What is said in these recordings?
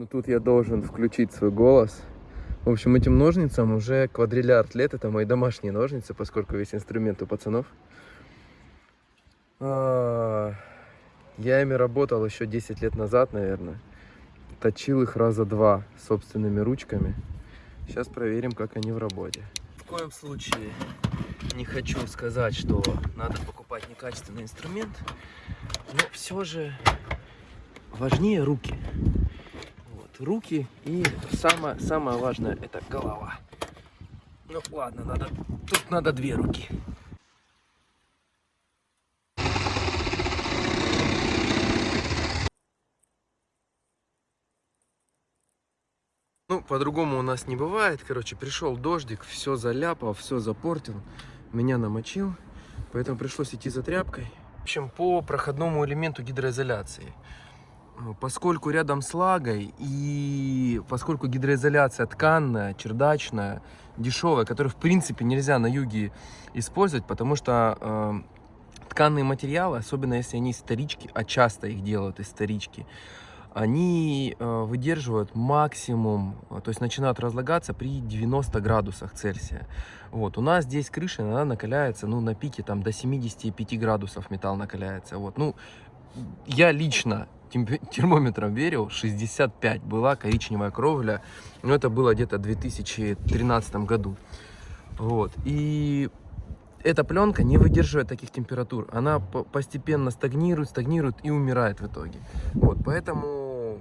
Но тут я должен включить свой голос. В общем, этим ножницам уже квадриллиард лет. Это мои домашние ножницы, поскольку весь инструмент у пацанов. А, Я ими работал еще 10 лет назад, наверное. Точил их раза два собственными ручками. Сейчас проверим, как они в работе. В коем случае не хочу сказать, что надо покупать некачественный инструмент, но все же важнее руки. Руки и самое, самое важное это голова. Ну ладно, надо, тут надо две руки. Ну, по-другому у нас не бывает. Короче, пришел дождик, все заляпал, все запортил, меня намочил, поэтому пришлось идти за тряпкой. В общем, по проходному элементу гидроизоляции. Э, Поскольку рядом с лагой и поскольку гидроизоляция тканная, чердачная, дешевая, которую в принципе нельзя на юге использовать, потому что э, тканные материалы, особенно если они исторички, а часто их делают исторички, они э, выдерживают максимум, то есть начинают разлагаться при 90 градусах Цельсия. Вот. У нас здесь крыша, она накаляется, ну, на пике там до 75 градусов металл накаляется. Вот. Ну, я лично термометром верил, 65 была коричневая кровля, но это было где-то в 2013 году. Вот. И эта пленка не выдерживает таких температур. Она по- постепенно стагнирует, стагнирует и умирает в итоге. Вот, поэтому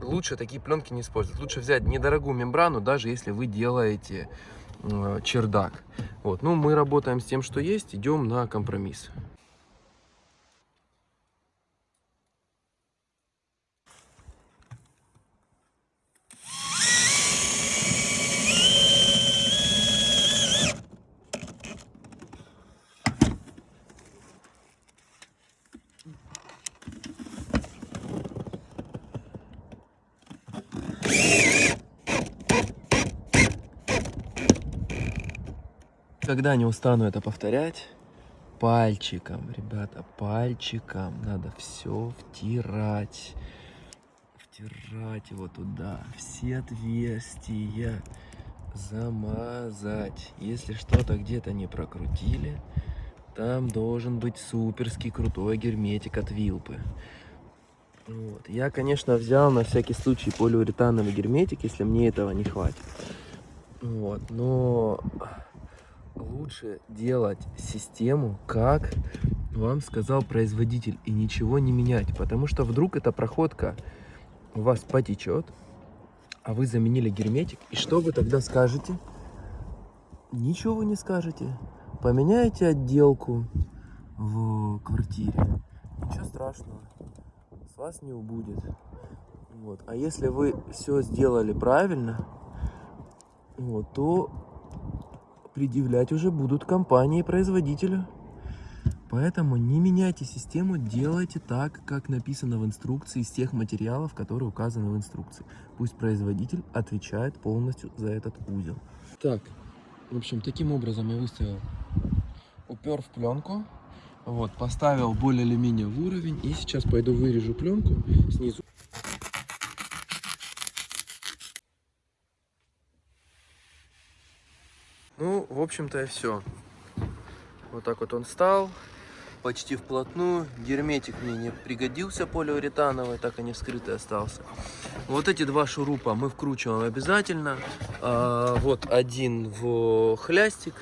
лучше такие пленки не использовать. Лучше взять недорогую мембрану, даже если вы делаете э, чердак. Вот, ну мы работаем с тем, что есть, идем на компромисс. Когда не устану это повторять, пальчиком, ребята, пальчиком надо все втирать. Втирать его туда, все отверстия замазать. Если что-то где-то не прокрутили, там должен быть суперский крутой герметик от Вилпы. Вот. Я, конечно, взял на всякий случай полиуретановый герметик, если мне этого не хватит. Вот, но лучше делать систему, как вам сказал производитель, и ничего не менять, потому что вдруг эта проходка у вас потечет, а вы заменили герметик, и что вы тогда скажете? Ничего вы не скажете. Поменяете отделку в квартире, ничего страшного, с вас не убудет. Вот. А если вы все сделали правильно, вот, то предъявлять уже будут компании производителю. Поэтому не меняйте систему, делайте так, как написано в инструкции, из тех материалов, которые указаны в инструкции. Пусть производитель отвечает полностью за этот узел. Так, в общем, таким образом я выставил, упер в пленку, вот, поставил более или менее в уровень, и сейчас пойду вырежу пленку снизу. Ну, в общем-то и все. Вот так вот он стал, почти вплотную. Герметик мне не пригодился полиуретановый, так и не вскрытый остался. Вот эти два шурупа мы вкручиваем обязательно. А, вот один в хлястик,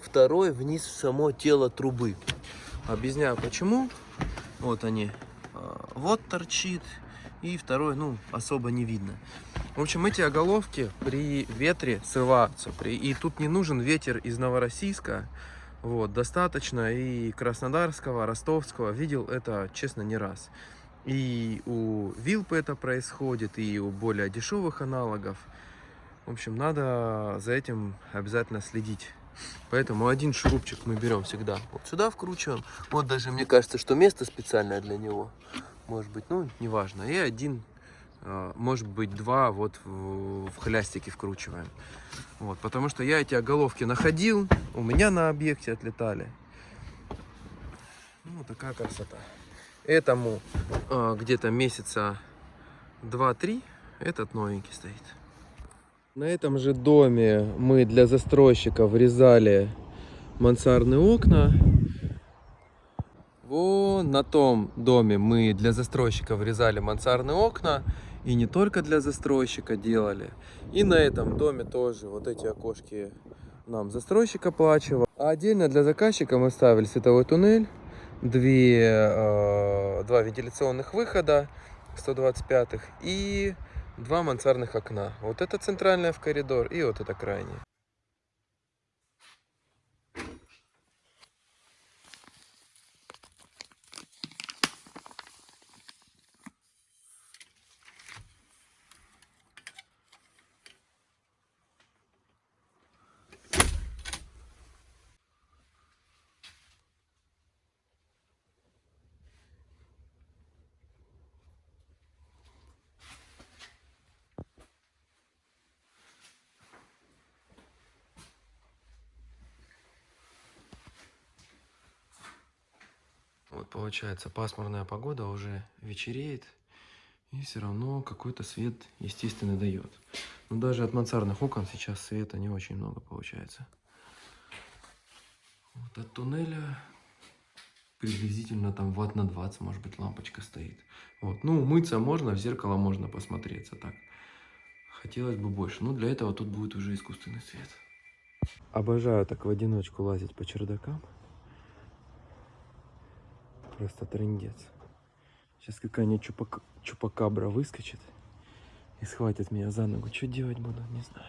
второй вниз в само тело трубы. Объясняю почему. Вот они. А, Вот торчит. И второй, ну, особо не видно. В общем, эти оголовки при ветре срываются. При... И тут не нужен ветер из Новороссийска. Вот, достаточно и Краснодарского, Ростовского. Видел это, честно, не раз. И у Вилпы это происходит, и у более дешевых аналогов. В общем, надо за этим обязательно следить. Поэтому один шурупчик мы берем всегда вот сюда вкручиваем. Вот даже мне кажется, что место специальное для него. Может быть, ну, неважно. И один, может быть, два вот в, в хлястике вкручиваем. Вот, потому что я эти оголовки находил, у меня на объекте отлетали. Ну, такая красота. Этому э, где-то месяца 2-3 Этот новенький стоит. На этом же доме мы для застройщика врезали мансардные окна. Вон на том доме мы для застройщика врезали мансардные окна. И не только для застройщика делали. И на этом доме тоже вот эти окошки нам застройщик оплачивал. А отдельно для заказчика мы ставили световой туннель, две, э, два вентиляционных выхода 125 и два мансардных окна. Вот это центральное в коридор и вот это крайнее. Получается пасмурная погода, уже вечереет. И все равно какой-то свет естественно дает. Но даже от мансардных окон сейчас света не очень много получается. Вот от туннеля приблизительно там ватт на 20, может быть, лампочка стоит. Вот. Ну, умыться можно, в зеркало можно посмотреться так. Хотелось бы больше. Но для этого тут будет уже искусственный свет. Обожаю так в одиночку лазить по чердакам. Просто трендец. Сейчас какая-нибудь чупак... чупакабра выскочит и схватит меня за ногу. Что делать буду, не знаю.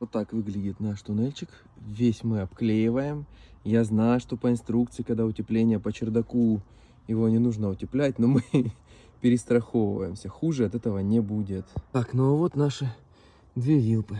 Вот так выглядит наш туннельчик. Весь мы обклеиваем. Я знаю, что по инструкции, когда утепление по чердаку, его не нужно утеплять, но мы перестраховываемся. Хуже от этого не будет. Так, ну а вот наши две вилпы.